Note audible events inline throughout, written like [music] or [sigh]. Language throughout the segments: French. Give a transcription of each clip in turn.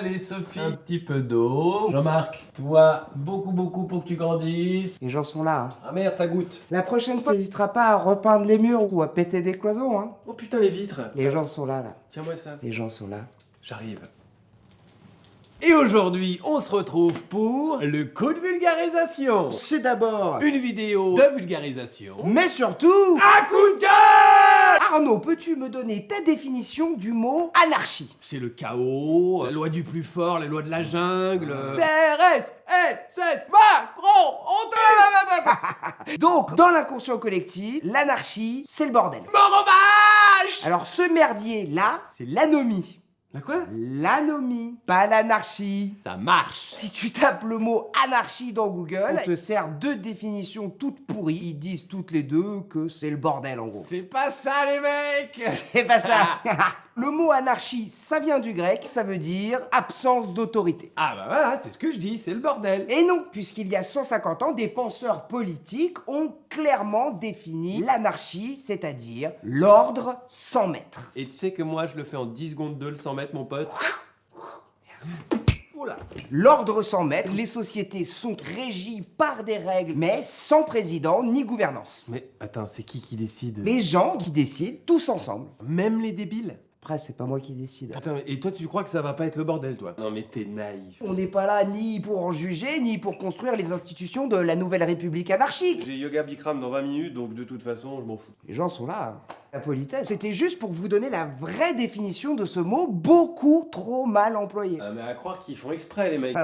Allez Sophie, un petit peu d'eau. Jean-Marc, toi, beaucoup beaucoup pour que tu grandisses. Les gens sont là. hein. Ah merde, ça goûte. La prochaine fois, t'hésiteras pas à repeindre les murs ou à péter des cloisons. Hein. Oh putain, les vitres. Les gens sont là, là. Tiens-moi ça. Les gens sont là. J'arrive. Et aujourd'hui, on se retrouve pour le coup de vulgarisation. C'est d'abord... Une vidéo de vulgarisation. Mais surtout... Un coup de gueule Arnaud, peux-tu me donner ta définition du mot anarchie? C'est le chaos, la loi du plus fort, la loi de la jungle. CRS, LSS, Macron, on Donc, dans l'inconscient collectif, l'anarchie, c'est le bordel. Mort Alors, ce merdier-là, c'est l'anomie. La quoi? L'anomie, pas l'anarchie. Ça marche. Si tu tapes le mot anarchie dans Google, on te sert deux définitions toutes pourries. Ils disent toutes les deux que c'est le bordel en gros. C'est pas ça les mecs C'est pas ça [laughs] Le mot anarchie, ça vient du grec, ça veut dire absence d'autorité. Ah bah voilà, c'est ce que je dis, c'est le bordel. Et non, puisqu'il y a 150 ans, des penseurs politiques ont clairement défini l'anarchie, c'est-à-dire l'ordre sans maître. Et tu sais que moi je le fais en 10 secondes de le 100 mètres mon pote L'ordre sans maître, les sociétés sont régies par des règles, mais sans président ni gouvernance. Mais attends, c'est qui qui décide? Les gens qui décident tous ensemble. Même les débiles? Après, c'est pas moi qui décide. Attends, et toi tu crois que ça va pas être le bordel toi? Non mais t'es naïf. On n'est pas là ni pour en juger, ni pour construire les institutions de la nouvelle république anarchique. J'ai yoga Bikram dans 20 minutes donc de toute façon je m'en fous. Les gens sont là. hein. La politesse. C'était juste pour vous donner la vraie définition de ce mot beaucoup trop mal employé. Ah mais à croire qu'ils font exprès les mecs.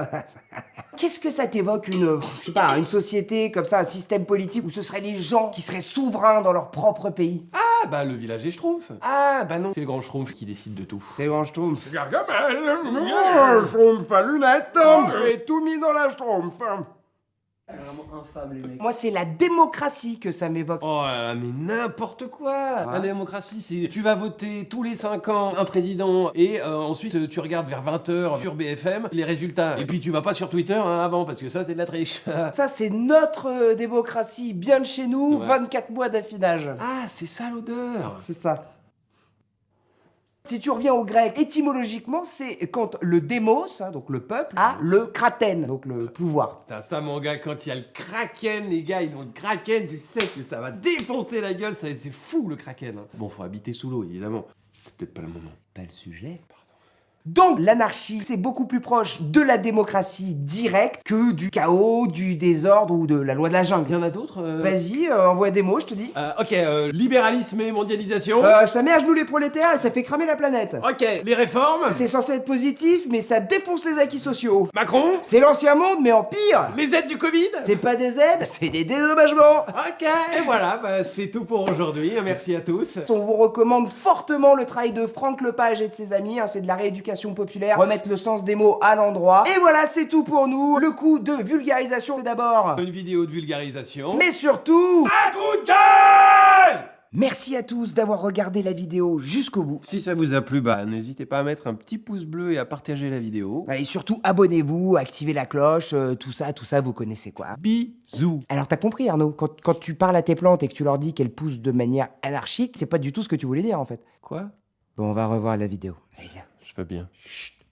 [laughs] Qu'est-ce que ça t'évoque une, je sais pas, une société comme ça, un système politique où ce seraient les gens qui seraient souverains dans leur propre pays? Ah bah le village des Schtroumpfs. Ah bah non, c'est le grand Schtroumpf qui décide de tout. C'est grand schtroumpf. Gargamel. Schtroumpf à lunettes. Et tout mis dans la schtroumpf C'est vraiment infâme les mecs. Moi c'est la démocratie que ça m'évoque. Oh là là, mais n'importe quoi La démocratie, c'est tu vas voter tous les 5 ans un président et euh, ensuite tu regardes vers 20h sur BFM les résultats. Et puis tu vas pas sur Twitter hein, avant parce que ça c'est de la triche. [laughs] Ça c'est notre euh, démocratie, bien de chez nous, Ouais. 24 mois d'affinage. ah, c'est ça l'odeur C'est ça. Si tu reviens au grec, étymologiquement, c'est quand le démos, hein, donc le peuple, a le kraten, donc le pouvoir. Putain, ça mon gars, quand il y a le kraken, les gars, ils ont le kraken, tu sais que ça va défoncer la gueule, ça c'est fou le kraken. hein. Bon, faut habiter sous l'eau évidemment. C'est peut-être pas le moment. Pas le sujet. Donc l'anarchie, c'est beaucoup plus proche de la démocratie directe que du chaos, du désordre ou de la loi de la Il jungle. y en a d'autres euh Vas-y, euh, envoie des mots, je te dis. Euh, Ok, euh, libéralisme et mondialisation. Euh, ça met à genoux les prolétaires et ça fait cramer la planète. Ok, les réformes. C'est censé être positif, mais ça défonce les acquis sociaux. Macron. C'est l'ancien monde, mais en pire. Les aides du Covid. C'est pas des aides, c'est des dédommagements. Ok, et voilà, bah, c'est tout pour aujourd'hui. Merci à tous. On vous recommande fortement le travail de Franck Lepage et de ses amis, hein, c'est de la rééducation populaire, remettre le sens des mots à l'endroit. Et voilà, c'est tout pour nous. Le coup de vulgarisation, c'est d'abord... Une vidéo de vulgarisation. Mais surtout... un coup de gueule Merci à tous d'avoir regardé la vidéo jusqu'au bout. Si ça vous a plu, bah n'hésitez pas à mettre un petit pouce bleu et à partager la vidéo. Allez, surtout abonnez-vous, activez la cloche, euh, tout ça, tout ça, vous connaissez quoi. Bisous. Alors t'as compris Arnaud, quand, quand tu parles à tes plantes et que tu leur dis qu'elles poussent de manière anarchique, c'est pas du tout ce que tu voulais dire en fait. Quoi? Bon, on va revoir la vidéo. Allez, viens. Je veux bien.